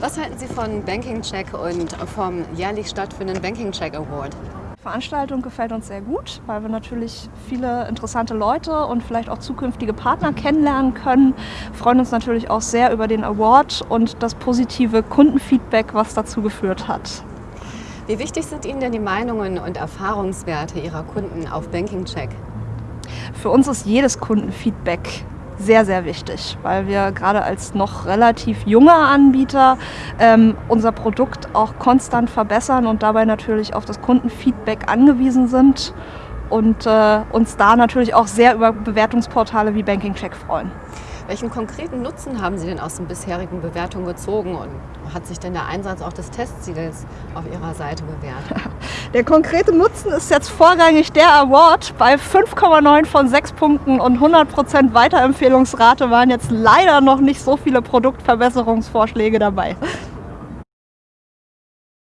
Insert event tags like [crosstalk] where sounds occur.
Was halten Sie von Banking Check und vom jährlich stattfindenden Banking Check Award? Die Veranstaltung gefällt uns sehr gut, weil wir natürlich viele interessante Leute und vielleicht auch zukünftige Partner kennenlernen können. Wir freuen uns natürlich auch sehr über den Award und das positive Kundenfeedback, was dazu geführt hat. Wie wichtig sind Ihnen denn die Meinungen und Erfahrungswerte Ihrer Kunden auf Banking Check? Für uns ist jedes Kundenfeedback sehr, sehr wichtig, weil wir gerade als noch relativ junger Anbieter ähm, unser Produkt auch konstant verbessern und dabei natürlich auf das Kundenfeedback angewiesen sind und äh, uns da natürlich auch sehr über Bewertungsportale wie Banking Check freuen. Welchen konkreten Nutzen haben Sie denn aus den bisherigen Bewertungen gezogen und hat sich denn der Einsatz auch des Testsiegels auf Ihrer Seite bewährt? [laughs] Der konkrete Nutzen ist jetzt vorrangig der Award. Bei 5,9 von 6 Punkten und 100% Weiterempfehlungsrate waren jetzt leider noch nicht so viele Produktverbesserungsvorschläge dabei.